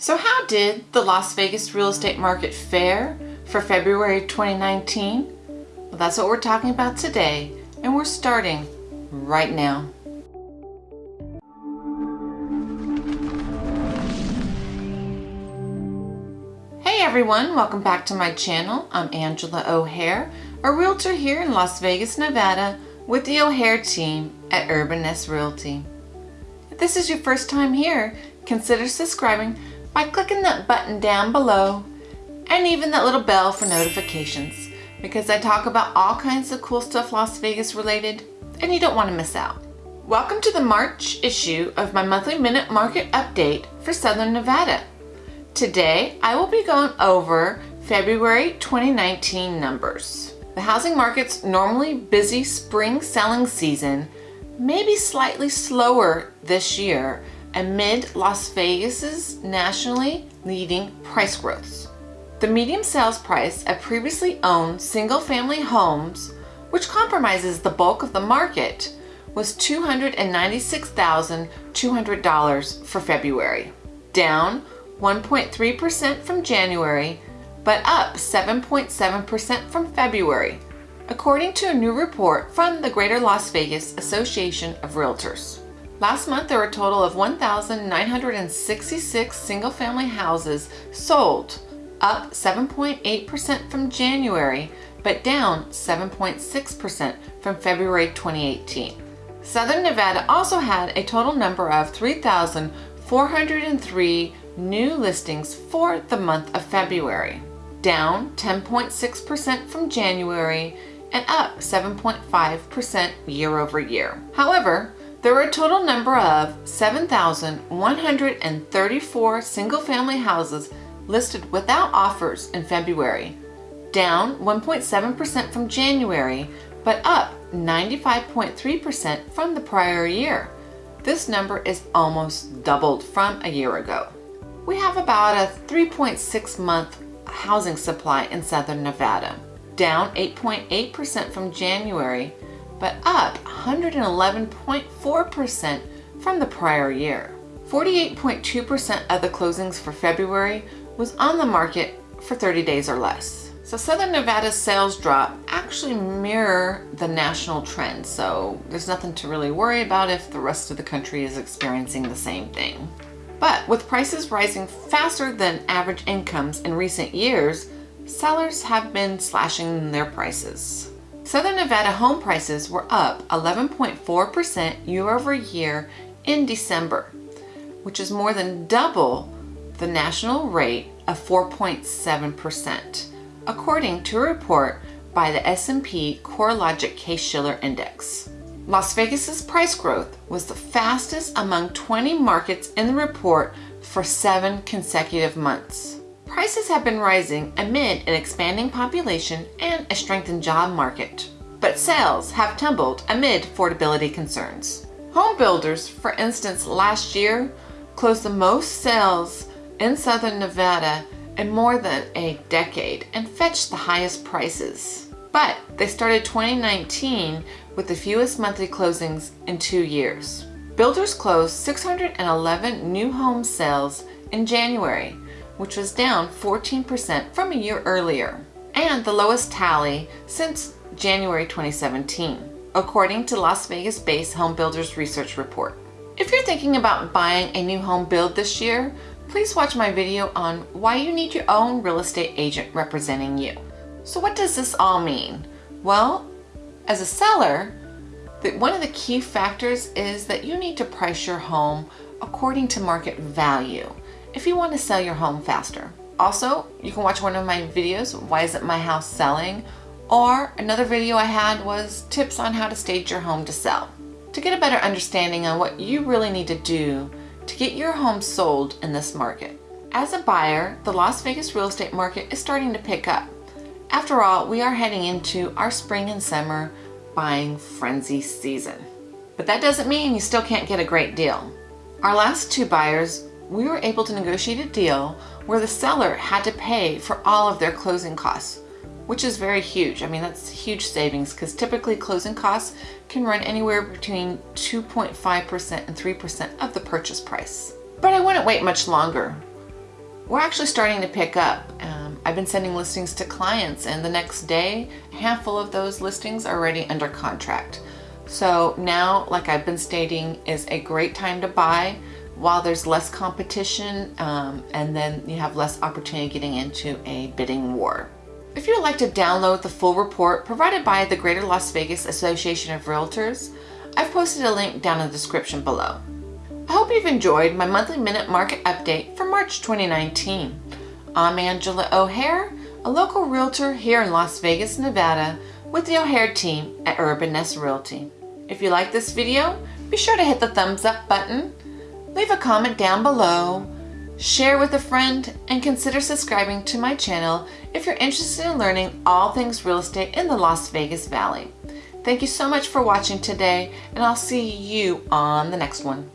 So how did the Las Vegas real estate market fare for February 2019? Well, that's what we're talking about today, and we're starting right now. Hey everyone, welcome back to my channel. I'm Angela O'Hare, a realtor here in Las Vegas, Nevada with the O'Hare team at Urban Nest Realty. If this is your first time here, consider subscribing by clicking that button down below and even that little bell for notifications because I talk about all kinds of cool stuff Las Vegas related and you don't want to miss out. Welcome to the March issue of my monthly minute market update for Southern Nevada. Today I will be going over February 2019 numbers. The housing market's normally busy spring selling season may be slightly slower this year amid Las Vegas's nationally leading price growths. The median sales price of previously owned single-family homes, which compromises the bulk of the market, was $296,200 for February, down 1.3% from January, but up 7.7% from February, according to a new report from the Greater Las Vegas Association of Realtors. Last month, there were a total of 1,966 single-family houses sold, up 7.8% from January, but down 7.6% from February 2018. Southern Nevada also had a total number of 3,403 new listings for the month of February, down 10.6% from January and up 7.5% year over year. However, there were a total number of 7,134 single-family houses listed without offers in February, down 1.7% from January, but up 95.3% from the prior year. This number is almost doubled from a year ago. We have about a 3.6 month housing supply in Southern Nevada, down 8.8% from January, but up 111.4% from the prior year. 48.2% of the closings for February was on the market for 30 days or less. So Southern Nevada's sales drop actually mirror the national trend, so there's nothing to really worry about if the rest of the country is experiencing the same thing. But with prices rising faster than average incomes in recent years, sellers have been slashing their prices. Southern Nevada home prices were up 11.4% year over year in December, which is more than double the national rate of 4.7%, according to a report by the S&P CoreLogic Case-Shiller Index. Las Vegas's price growth was the fastest among 20 markets in the report for seven consecutive months. Prices have been rising amid an expanding population and a strengthened job market. But sales have tumbled amid affordability concerns. Home builders, for instance, last year closed the most sales in Southern Nevada in more than a decade and fetched the highest prices. But they started 2019 with the fewest monthly closings in two years. Builders closed 611 new home sales in January, which was down 14% from a year earlier, and the lowest tally since January 2017, according to Las Vegas-based Home Builders Research Report. If you're thinking about buying a new home build this year, please watch my video on why you need your own real estate agent representing you. So what does this all mean? Well, as a seller, one of the key factors is that you need to price your home according to market value if you want to sell your home faster. Also, you can watch one of my videos, Why Isn't My House Selling? Or another video I had was tips on how to stage your home to sell. To get a better understanding on what you really need to do to get your home sold in this market. As a buyer, the Las Vegas real estate market is starting to pick up. After all, we are heading into our spring and summer buying frenzy season. But that doesn't mean you still can't get a great deal. Our last two buyers we were able to negotiate a deal where the seller had to pay for all of their closing costs, which is very huge. I mean, that's huge savings because typically closing costs can run anywhere between 2.5% and 3% of the purchase price. But I wouldn't wait much longer. we're actually starting to pick up. Um, I've been sending listings to clients and the next day, a handful of those listings are already under contract. So now, like I've been stating, is a great time to buy while there's less competition um, and then you have less opportunity getting into a bidding war. If you would like to download the full report provided by the Greater Las Vegas Association of Realtors, I've posted a link down in the description below. I hope you've enjoyed my monthly minute market update for March 2019. I'm Angela O'Hare, a local realtor here in Las Vegas, Nevada with the O'Hare team at Urban Nest Realty. If you like this video, be sure to hit the thumbs up button, leave a comment down below, share with a friend, and consider subscribing to my channel if you're interested in learning all things real estate in the Las Vegas Valley. Thank you so much for watching today, and I'll see you on the next one.